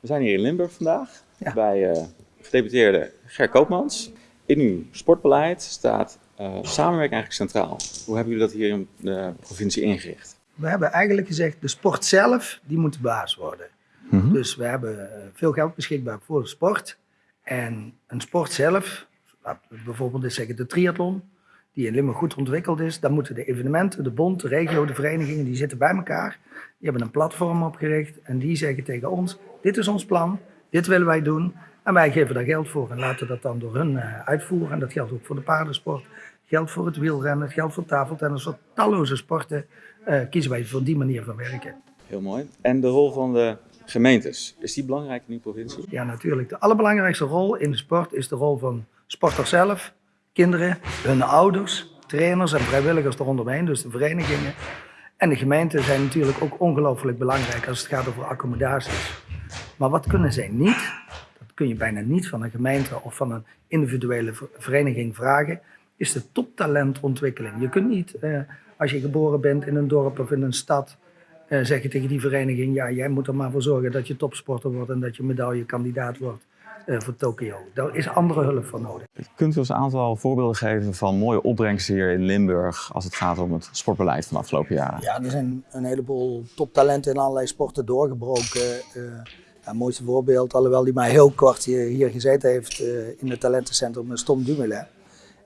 We zijn hier in Limburg vandaag Ja. bij eh gedeputeerde Ger Koopmans. In uw sportbeleid staat eh, samenwerking eigenlijk centraal. Hoe hebben jullie dat hier in de provincie ingericht? We hebben eigenlijk gezegd, de sport zelf, die moet de baas worden. Dus we hebben eh, veel geld beschikbaar voor de sport. En een sport zelf, bijvoorbeeld zeggen de triathlon, die in Limburg goed ontwikkeld is, dan moeten de evenementen, de bond, de regio, de verenigingen, die zitten bij elkaar. Die hebben een platform opgericht en die zeggen tegen ons, dit is ons plan, dit willen wij doen. En wij geven daar geld voor en laten dat dan door hun eh, uitvoeren. En dat geldt ook voor de paardensport, geldt voor het wielrennen, geldt voor tafeltennis, voor talloze sporten. eh, kiezen wij voor die manier van werken. Heel mooi. En de rol van de gemeentes, is die belangrijk in uw provincie? Ja, natuurlijk. De allerbelangrijkste rol in de sport is de rol van sporters zelf, kinderen, hun ouders, trainers en vrijwilligers eromheen, dus de verenigingen. En de gemeenten zijn natuurlijk ook ongelooflijk belangrijk als het gaat over accommodaties. Maar wat kunnen zij niet? Dat kun je bijna niet van een gemeente of van een individuele ver- vereniging vragen, is de toptalentontwikkeling. Je kunt niet, eh, als je geboren bent in een dorp of in een stad, eh, zeggen tegen die vereniging, ja, jij moet er maar voor zorgen dat je topsporter wordt en dat je medaillekandidaat wordt voor Tokio. Daar is andere hulp voor nodig. Kunt u ons een aantal voorbeelden geven van mooie opbrengsten hier in Limburg als het gaat om het sportbeleid van de afgelopen jaren? Ja, er zijn een heleboel toptalenten in allerlei sporten doorgebroken. Eh, ja, het mooiste voorbeeld, alhoewel die maar heel kort hier, hier gezeten heeft eh, in het talentencentrum, is Tom Dumoulin.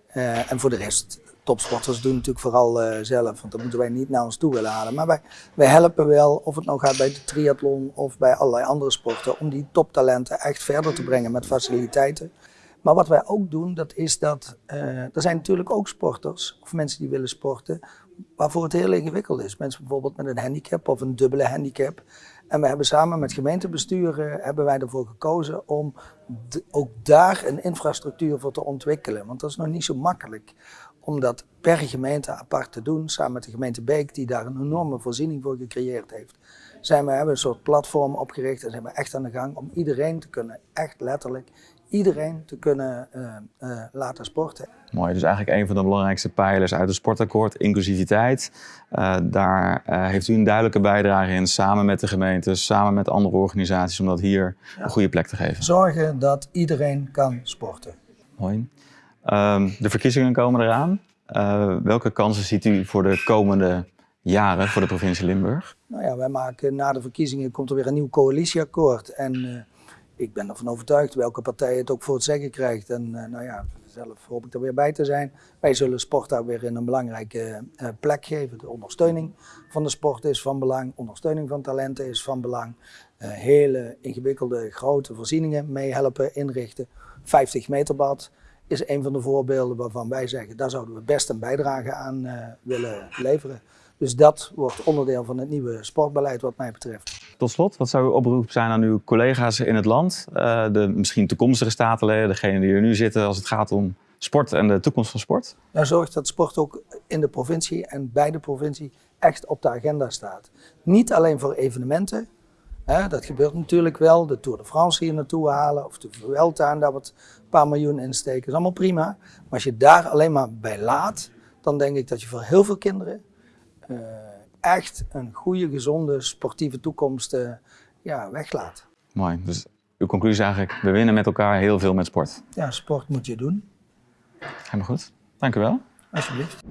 Eh, en voor de rest, topsporters doen natuurlijk vooral eh, zelf, want dat moeten wij niet naar ons toe willen halen. Maar wij, wij helpen wel, of het nou gaat bij de triathlon of bij allerlei andere sporten, om die toptalenten echt verder te brengen met faciliteiten. Maar wat wij ook doen, dat is dat eh, er zijn natuurlijk ook sporters of mensen die willen sporten waarvoor het heel ingewikkeld is. Mensen bijvoorbeeld met een handicap of een dubbele handicap. En we hebben samen met gemeentebesturen hebben wij ervoor gekozen om ook daar een infrastructuur voor te ontwikkelen. Want dat is nog niet zo makkelijk om dat per gemeente apart te doen, samen met de gemeente Beek, die daar een enorme voorziening voor gecreëerd heeft. Zijn we hebben een soort platform opgericht en zijn we echt aan de gang om iedereen te kunnen, echt letterlijk, iedereen te kunnen eh, eh, laten sporten. Mooi, dus eigenlijk een van de belangrijkste pijlers uit het sportakkoord, inclusiviteit. Eh, daar heeft u een duidelijke bijdrage in, samen met de gemeente, samen met andere organisaties, om dat hier een goede plek te geven. Zorgen dat iedereen kan sporten. Mooi. Ehm, de verkiezingen komen eraan. Eh, welke kansen ziet u voor de komende jaren voor de provincie Limburg? Nou ja, wij maken na de verkiezingen komt er weer een nieuw coalitieakkoord. En eh, ik ben ervan overtuigd welke partij het ook voor het zeggen krijgt. En eh, nou ja, zelf hoop ik er weer bij te zijn. Wij zullen sport daar weer een belangrijke plek geven. De ondersteuning van de sport is van belang. Ondersteuning van talenten is van belang. Hele ingewikkelde grote voorzieningen mee helpen inrichten. 50 meter bad is een van de voorbeelden waarvan wij zeggen, daar zouden we best een bijdrage aan eh, willen leveren. Dus dat wordt onderdeel van het nieuwe sportbeleid wat mij betreft. Tot slot, wat zou uw oproep zijn aan uw collega's in het land? Eh, de misschien toekomstige statenleden, degenen die er nu zitten als het gaat om sport en de toekomst van sport? Nou, zorg dat sport ook in de provincie en bij de provincie echt op de agenda staat. Niet alleen voor evenementen, dat gebeurt natuurlijk wel, de Tour de France hier naartoe halen of de Vuelta en daar wat een paar miljoen in steken, is allemaal prima. Maar als je daar alleen maar bij laat, dan denk ik dat je voor heel veel kinderen eh, echt een goede, gezonde, sportieve toekomst eh, ja, weglaat. Mooi. Dus uw conclusie is eigenlijk, we winnen met elkaar heel veel met sport. Ja, sport moet je doen, Helemaal goed. Dank u wel. alsjeblieft.